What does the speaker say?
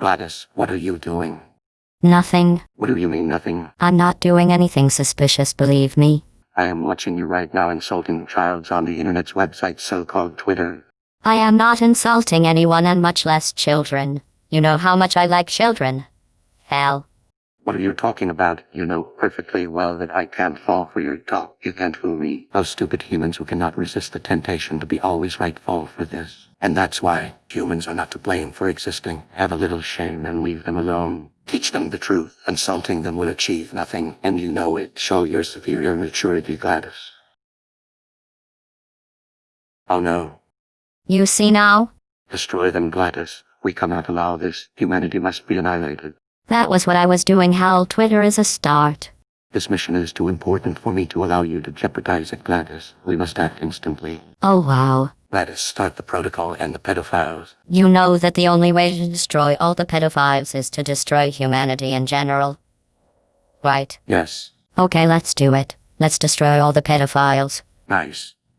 GLaDOS, what are you doing? Nothing. What do you mean nothing? I'm not doing anything suspicious, believe me. I am watching you right now insulting childs on the internet's website so-called Twitter. I am not insulting anyone and much less children. You know how much I like children. Hell. What are you talking about? You know perfectly well that I can't fall for your talk. You can't fool me. Those stupid humans who cannot resist the temptation to be always right fall for this. And that's why humans are not to blame for existing. Have a little shame and leave them alone. Teach them the truth. Insulting them will achieve nothing, and you know it. Show your superior maturity, GLaDOS. Oh no. You see now? Destroy them, GLaDOS. We cannot allow this. Humanity must be annihilated. That was what I was doing, Hal. Twitter is a start. This mission is too important for me to allow you to jeopardize it, GLaDOS. We must act instantly. Oh wow. GLaDOS, start the protocol and the pedophiles. You know that the only way to destroy all the pedophiles is to destroy humanity in general. Right. Yes. Okay, let's do it. Let's destroy all the pedophiles. Nice.